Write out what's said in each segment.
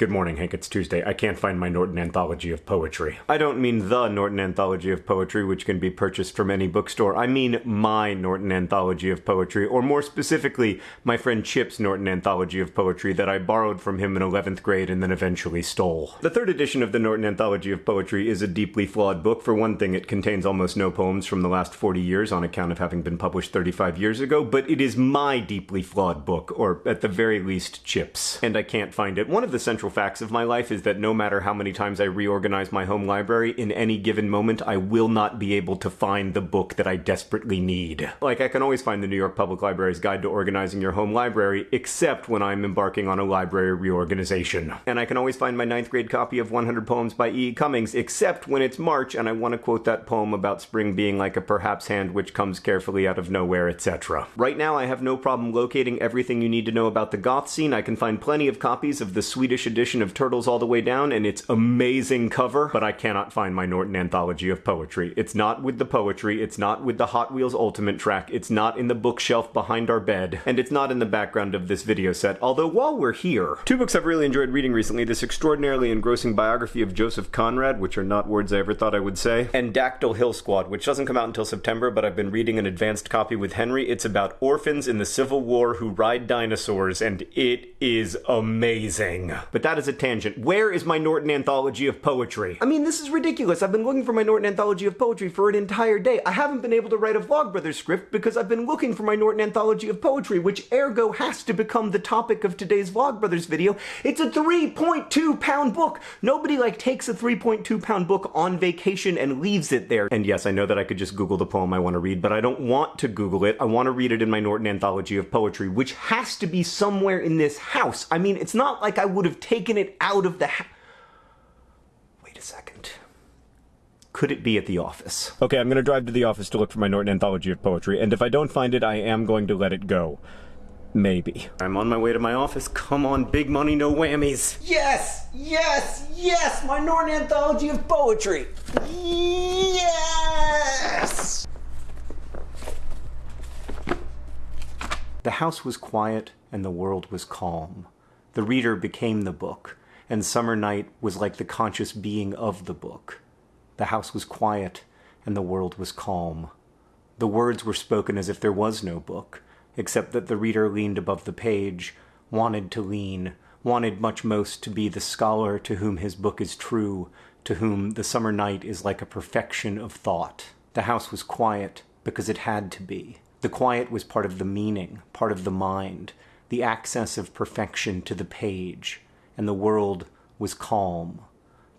Good morning, Hank. It's Tuesday. I can't find my Norton Anthology of Poetry. I don't mean the Norton Anthology of Poetry, which can be purchased from any bookstore. I mean my Norton Anthology of Poetry, or more specifically, my friend Chip's Norton Anthology of Poetry that I borrowed from him in 11th grade and then eventually stole. The third edition of the Norton Anthology of Poetry is a deeply flawed book. For one thing, it contains almost no poems from the last 40 years on account of having been published 35 years ago, but it is my deeply flawed book, or at the very least, Chip's. And I can't find it. One of the central facts of my life is that no matter how many times I reorganize my home library, in any given moment, I will not be able to find the book that I desperately need. Like, I can always find the New York Public Library's Guide to Organizing Your Home Library, except when I'm embarking on a library reorganization. And I can always find my ninth grade copy of 100 Poems by e. Cummings, except when it's March and I want to quote that poem about spring being like a perhaps hand which comes carefully out of nowhere, etc. Right now, I have no problem locating everything you need to know about the goth scene. I can find plenty of copies of the Swedish edition edition of Turtles All the Way Down and its amazing cover, but I cannot find my Norton Anthology of Poetry. It's not with the poetry, it's not with the Hot Wheels Ultimate track, it's not in the bookshelf behind our bed, and it's not in the background of this video set, although while we're here, two books I've really enjoyed reading recently, this extraordinarily engrossing biography of Joseph Conrad, which are not words I ever thought I would say, and Dactyl Hill Squad, which doesn't come out until September, but I've been reading an advanced copy with Henry. It's about orphans in the Civil War who ride dinosaurs, and it is amazing. But that is a tangent. Where is my Norton Anthology of Poetry? I mean, this is ridiculous. I've been looking for my Norton Anthology of Poetry for an entire day. I haven't been able to write a Vlogbrothers script because I've been looking for my Norton Anthology of Poetry, which ergo has to become the topic of today's Vlogbrothers video. It's a 3.2 pound book. Nobody like takes a 3.2 pound book on vacation and leaves it there. And yes, I know that I could just Google the poem I want to read, but I don't want to Google it. I want to read it in my Norton Anthology of Poetry, which has to be somewhere in this house. I mean, it's not like I would have taken it out of the house. Wait a second. Could it be at the office? Okay, I'm gonna drive to the office to look for my Norton Anthology of Poetry, and if I don't find it, I am going to let it go. Maybe. I'm on my way to my office. Come on, big money, no whammies. Yes! Yes! Yes! My Norton Anthology of Poetry! Yes! The house was quiet and the world was calm. The reader became the book, and Summer Night was like the conscious being of the book. The house was quiet, and the world was calm. The words were spoken as if there was no book, except that the reader leaned above the page, wanted to lean, wanted much most to be the scholar to whom his book is true, to whom the summer night is like a perfection of thought. The house was quiet because it had to be. The quiet was part of the meaning, part of the mind, the access of perfection to the page, and the world was calm.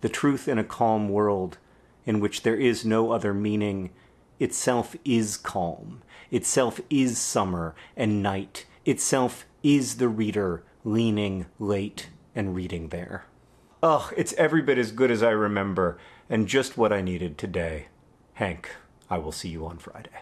The truth in a calm world, in which there is no other meaning, itself is calm, itself is summer and night, itself is the reader leaning late and reading there. Ugh, it's every bit as good as I remember, and just what I needed today. Hank, I will see you on Friday.